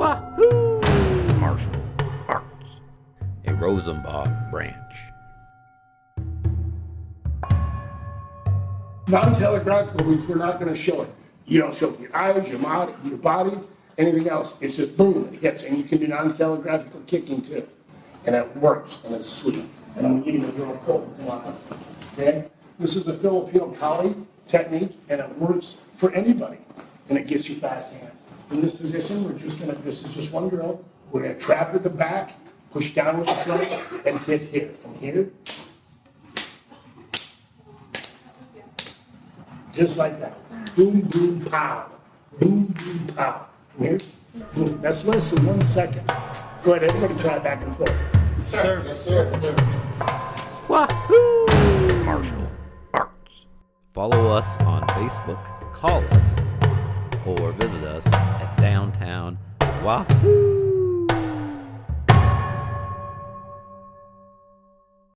Wahoo! Martial Arts, a Rosenbach branch. Non-telegraphical means we're not gonna show it. You don't show it with your eyes, your mouth, your body, anything else. It's just boom, it hits, and you can do non-telegraphical kicking too. And it works, and it's sweet. And I'm eating a girl cold, come on. Okay? This is the Filipino Kali technique, and it works for anybody. And it gets you fast hands. In this position, we're just gonna, this is just one drill. We're gonna trap with the back, push down with the front, and hit here. From here, just like that. Boom, boom, pow. Boom, boom, pow. Here, boom. That's less than one second. Go ahead, everybody try it back and forth. Sir, yes, sir. Yes, sir. Wahoo! Martial Arts. Follow us on Facebook, call us, or visit us at downtown Wahoo!